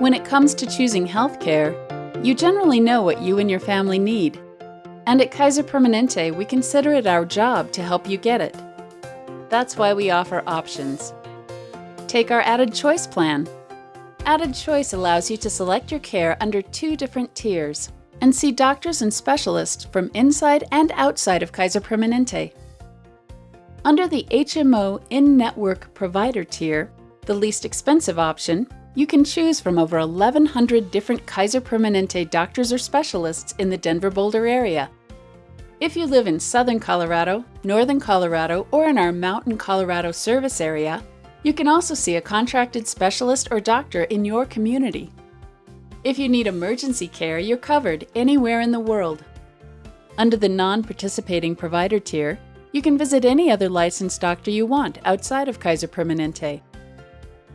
When it comes to choosing healthcare, you generally know what you and your family need. And at Kaiser Permanente, we consider it our job to help you get it. That's why we offer options. Take our Added Choice plan. Added Choice allows you to select your care under two different tiers and see doctors and specialists from inside and outside of Kaiser Permanente. Under the HMO in-network provider tier, the least expensive option, you can choose from over 1,100 different Kaiser Permanente doctors or specialists in the Denver-Boulder area. If you live in southern Colorado, northern Colorado, or in our mountain Colorado service area, you can also see a contracted specialist or doctor in your community. If you need emergency care, you're covered anywhere in the world. Under the non-participating provider tier, you can visit any other licensed doctor you want outside of Kaiser Permanente.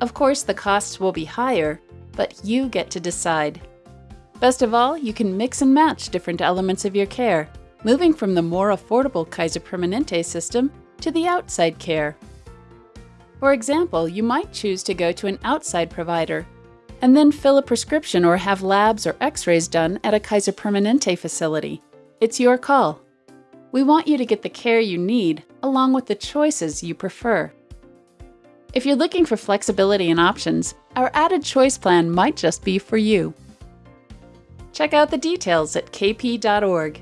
Of course, the costs will be higher, but you get to decide. Best of all, you can mix and match different elements of your care, moving from the more affordable Kaiser Permanente system to the outside care. For example, you might choose to go to an outside provider and then fill a prescription or have labs or x-rays done at a Kaiser Permanente facility. It's your call. We want you to get the care you need, along with the choices you prefer. If you're looking for flexibility and options, our added choice plan might just be for you. Check out the details at kp.org.